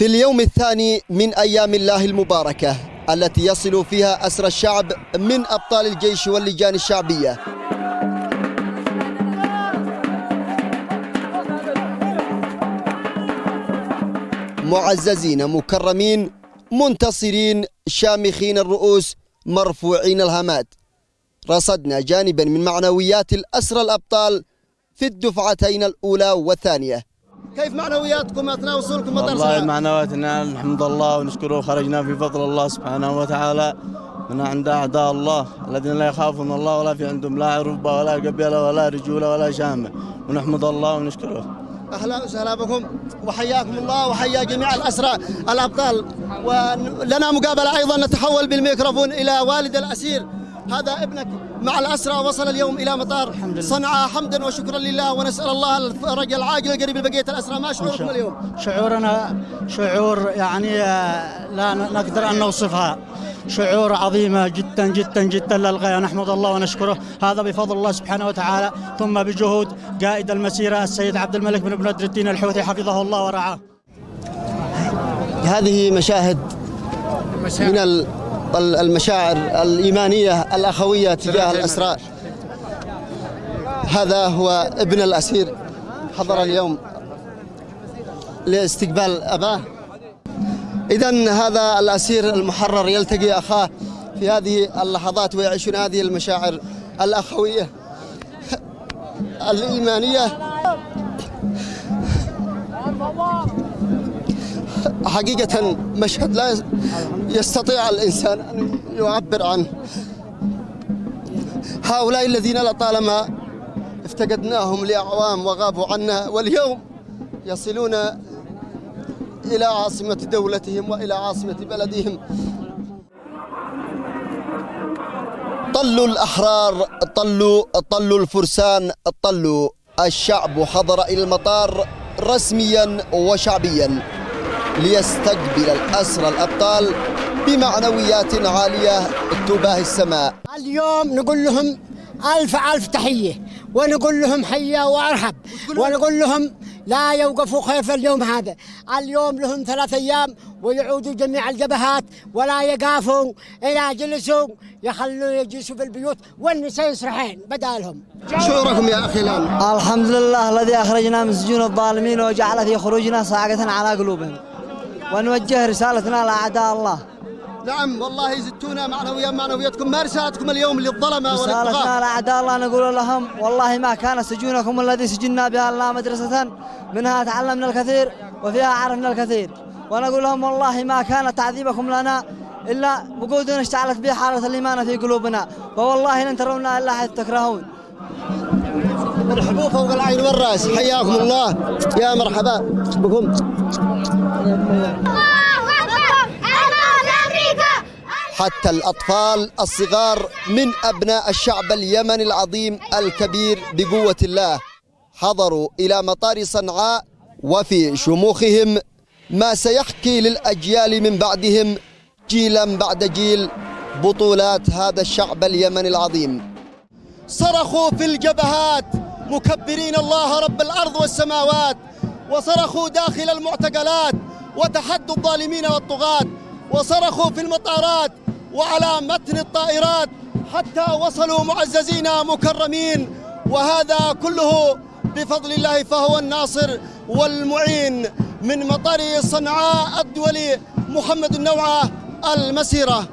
في اليوم الثاني من أيام الله المباركة التي يصل فيها أسر الشعب من أبطال الجيش واللجان الشعبية. معززين مكرمين منتصرين شامخين الرؤوس مرفوعين الهامات. رصدنا جانبا من معنويات الأسرى الأبطال في الدفعتين الأولى والثانية. كيف معنوياتكم؟ أثناء وصولكم مطار والله؟ معنوياتنا الحمد الله ونشكره خرجنا في فضل الله سبحانه وتعالى من عند أعداء الله الذين لا يخافون الله ولا في عندهم لا عربة ولا قبيلة ولا رجولة ولا شامة. ونحمد الله ونشكره. أهلا وسهلا بكم. وحياكم الله وحيا جميع الاسرى الأبطال. ولنا مقابلة أيضا نتحول بالميكروفون إلى والد الأسير. هذا ابنك مع الأسرى وصل اليوم إلى مطار. صنعاء حمدا وشكرا لله ونسأل الله الفرج العاجل القريب لبقيه الأسرى. ما شعوركم اليوم؟ شعورنا شعور يعني آه، لا نقدر أن نوصفها. شعور عظيمة جدا جدا جدا للغاية. نحمد الله ونشكره. هذا بفضل الله سبحانه وتعالى. ثم بجهود قائد المسيرة السيد عبد الملك بن بدر الدين الحوثي. حفظه الله ورعاه. هذه مشاهد من المشاعر الإيمانية الأخوية تجاه الأسرى هذا هو ابن الأسير. حضر اليوم لاستقبال أباه. إذا هذا الأسير المحرر يلتقي أخاه في هذه اللحظات ويعيشون هذه المشاعر الأخوية الإيمانية. حقيقة مشهد لا يستطيع الإنسان أن يعبر عنه. هؤلاء الذين لطالما افتقدناهم لأعوام وغابوا عنا واليوم يصلون إلى عاصمة دولتهم وإلى عاصمة بلدهم. طلوا الأحرار طلوا طلوا الفرسان طلوا الشعب حضر إلى المطار رسميا وشعبيا. ليستقبل الأسرى الأبطال بمعنويات عالية تباهي السماء. اليوم نقول لهم ألف ألف تحية ونقول لهم حيا وأرحب ونقول لهم لا يوقفوا خيف اليوم هذا. اليوم لهم ثلاث أيام ويعودوا جميع الجبهات ولا يقافوا إلى جلسوا يخلوا يجلسوا في البيوت والنساء يسرحين بدالهم. شعوركم يا أخي الآن؟ الحمد لله الذي أخرجنا من سجون الظالمين وجعل في خروجنا صاعقة على قلوبهم. ونوجه رسالتنا لأعداء الله. نعم والله زدتونا معنويا معنوياتكم ما رسالتكم اليوم للظلمة رسالتنا لأعداء الله نقول لهم والله ما كان سجونكم الذي سجنا بها إلا مدرسة منها تعلمنا الكثير وفيها عرفنا الكثير. ونقول لهم والله ما كان تعذيبكم لنا إلا وقود اشتعلت به حالة الإيمان في قلوبنا. ووالله لن ترونا إلا حيث تكرهون. مرحبا فوق العين والرأس. حياكم الله. يا مرحبا. بكم. حتى الأطفال الصغار من أبناء الشعب اليمني العظيم الكبير بقوة الله حضروا إلى مطار صنعاء وفي شموخهم ما سيحكي للأجيال من بعدهم جيلا بعد جيل بطولات هذا الشعب اليمني العظيم. صرخوا في الجبهات مكبرين الله رب الأرض والسماوات. وصرخوا داخل المعتقلات وتحدوا الظالمين والطغاة وصرخوا في المطارات وعلى متن الطائرات حتى وصلوا معززين مكرمين. وهذا كله بفضل الله فهو الناصر والمعين من مطار صنعاء الدولي محمد النوعة المسيرة.